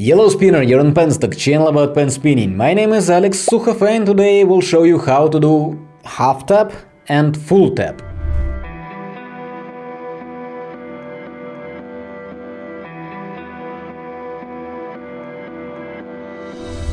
Yellow Spinner, you're on Penstock, channel about pen spinning. My name is Alex Sukhov and today I will show you how to do half tap and full tap.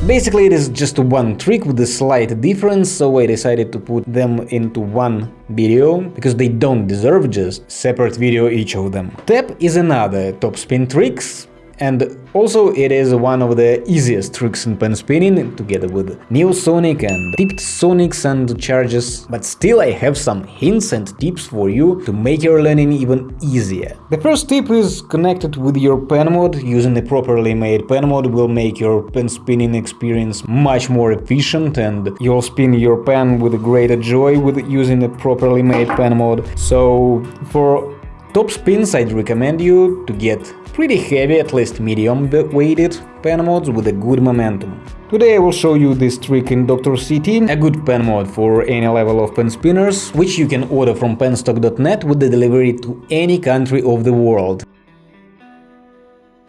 Basically it is just one trick with a slight difference, so I decided to put them into one video, because they don't deserve just separate video each of them. Tap is another top spin tricks, and also it is one of the easiest tricks in pen spinning, together with Neosonic and tipped sonics and charges, but still I have some hints and tips for you to make your learning even easier. The first tip is connected with your pen mod, using a properly made pen mod will make your pen spinning experience much more efficient and you'll spin your pen with greater joy with using a properly made pen mod. So for top spins I'd recommend you to get pretty heavy, at least medium weighted pen mods with a good momentum. Today I will show you this trick in Dr. CT, a good pen mod for any level of pen spinners, which you can order from penstock.net with the delivery to any country of the world.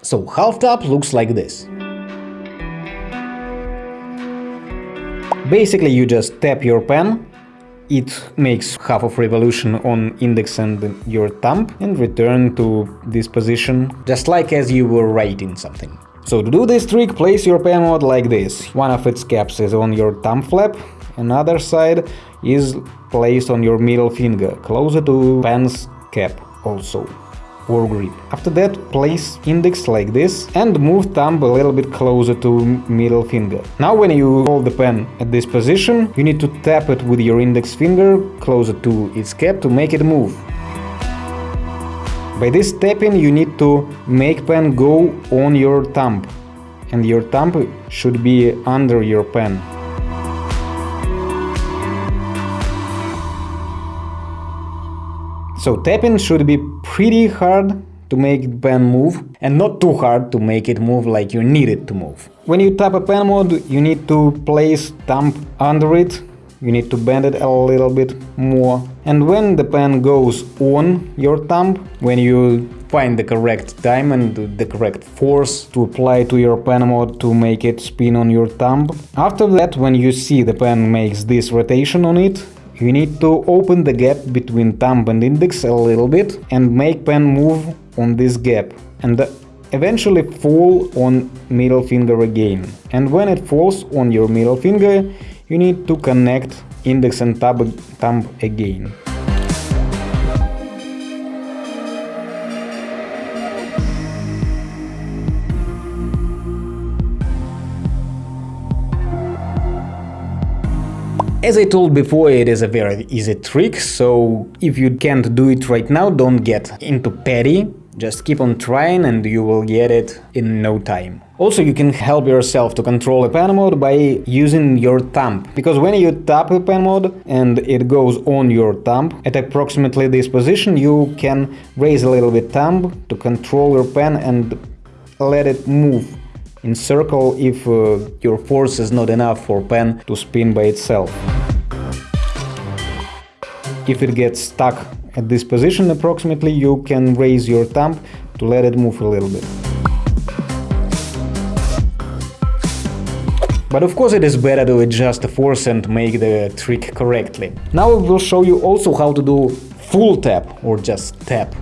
So half tap looks like this. Basically you just tap your pen it makes half of revolution on index and your thumb and return to this position, just like as you were writing something. So to do this trick, place your pen mod like this. One of its caps is on your thumb flap, another side is placed on your middle finger, closer to pen's cap also or grip. After that, place index like this and move thumb a little bit closer to middle finger. Now when you hold the pen at this position, you need to tap it with your index finger closer to its cap to make it move. By this tapping you need to make pen go on your thumb and your thumb should be under your pen. So tapping should be pretty hard to make the pen move and not too hard to make it move like you need it to move. When you tap a pen mod, you need to place thumb under it, you need to bend it a little bit more. And when the pen goes on your thumb, when you find the correct time and the correct force to apply to your pen mod to make it spin on your thumb. After that, when you see the pen makes this rotation on it, you need to open the gap between thumb and index a little bit and make pen move on this gap and eventually fall on middle finger again. And when it falls on your middle finger, you need to connect index and thumb again. As I told before, it is a very easy trick, so if you can't do it right now, don't get into petty, just keep on trying and you will get it in no time. Also, you can help yourself to control a pen mod by using your thumb, because when you tap a pen mod and it goes on your thumb, at approximately this position you can raise a little bit thumb to control your pen and let it move in circle if uh, your force is not enough for pen to spin by itself. If it gets stuck at this position approximately, you can raise your thumb to let it move a little bit. But of course it is better to adjust the force and make the trick correctly. Now I will show you also how to do full tap or just tap.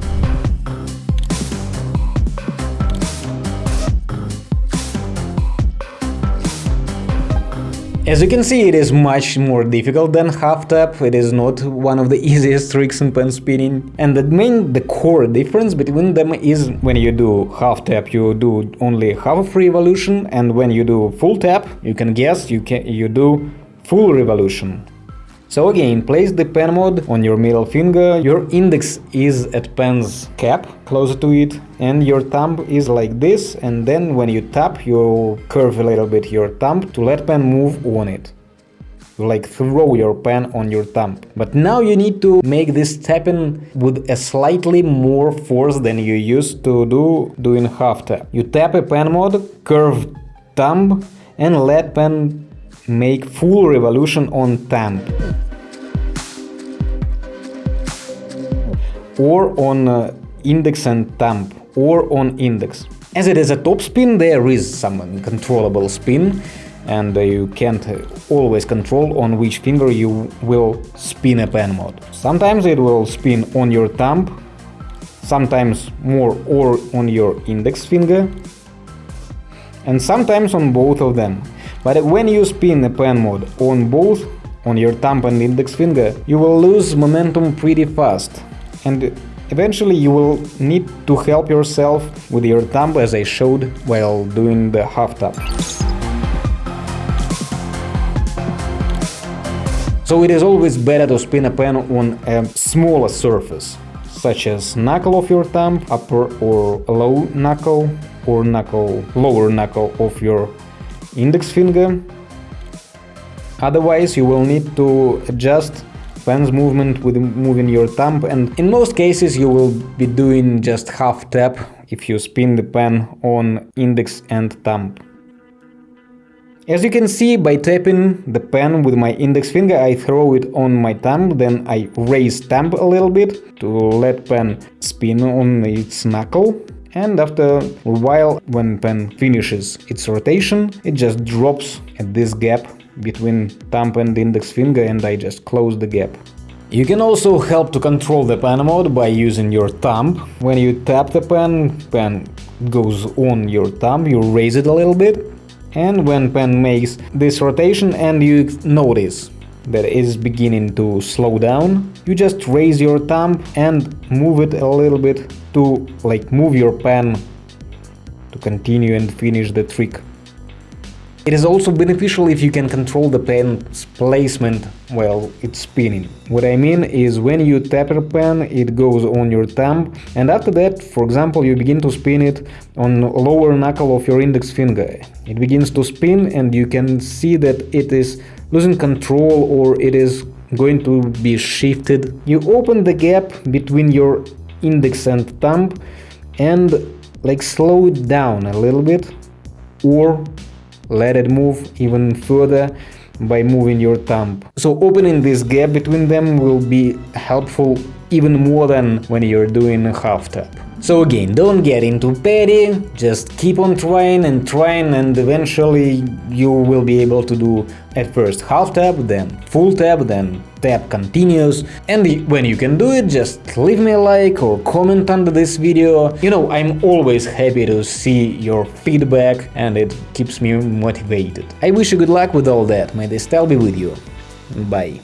As you can see, it is much more difficult than half tap, it is not one of the easiest tricks in pen spinning. And the main, the core difference between them is when you do half tap, you do only half revolution, and when you do full tap, you can guess, you, can, you do full revolution. So again, place the pen mod on your middle finger, your index is at pen's cap, closer to it, and your thumb is like this, and then when you tap, you curve a little bit your thumb to let pen move on it. You like throw your pen on your thumb. But now you need to make this tapping with a slightly more force than you used to do doing half tap. You tap a pen mod, curve thumb, and let pen make full revolution on thumb. or on uh, index and thumb or on index. As it is a top spin, there is some uncontrollable spin, and uh, you can't always control on which finger you will spin a pen mod. Sometimes it will spin on your thumb, sometimes more or on your index finger, and sometimes on both of them. But when you spin a pen mod on both, on your thumb and index finger, you will lose momentum pretty fast. And Eventually you will need to help yourself with your thumb as I showed while doing the half tap. So it is always better to spin a pen on a smaller surface, such as knuckle of your thumb, upper or low knuckle, or knuckle, lower knuckle of your index finger. Otherwise you will need to adjust pen's movement with moving your thumb and in most cases you will be doing just half tap if you spin the pen on index and thumb. As you can see, by tapping the pen with my index finger, I throw it on my thumb, then I raise thumb a little bit to let pen spin on its knuckle. And after a while, when pen finishes its rotation, it just drops at this gap between thumb and index finger and I just close the gap. You can also help to control the pen mod by using your thumb. When you tap the pen, pen goes on your thumb, you raise it a little bit, and when pen makes this rotation and you notice that it is beginning to slow down, you just raise your thumb and move it a little bit to like move your pen to continue and finish the trick. It is also beneficial if you can control the pen's placement while it's spinning. What I mean is when you tap a pen, it goes on your thumb, and after that, for example, you begin to spin it on lower knuckle of your index finger. It begins to spin and you can see that it is losing control or it is going to be shifted. You open the gap between your index and thumb and like slow it down a little bit or let it move even further by moving your thumb. So opening this gap between them will be helpful even more than when you're doing a half tap. So again, don't get into petty, just keep on trying and trying and eventually you will be able to do at first half tap, then full tap, then tap continuous and when you can do it, just leave me a like or comment under this video. You know, I'm always happy to see your feedback and it keeps me motivated. I wish you good luck with all that, may the style be with you. Bye.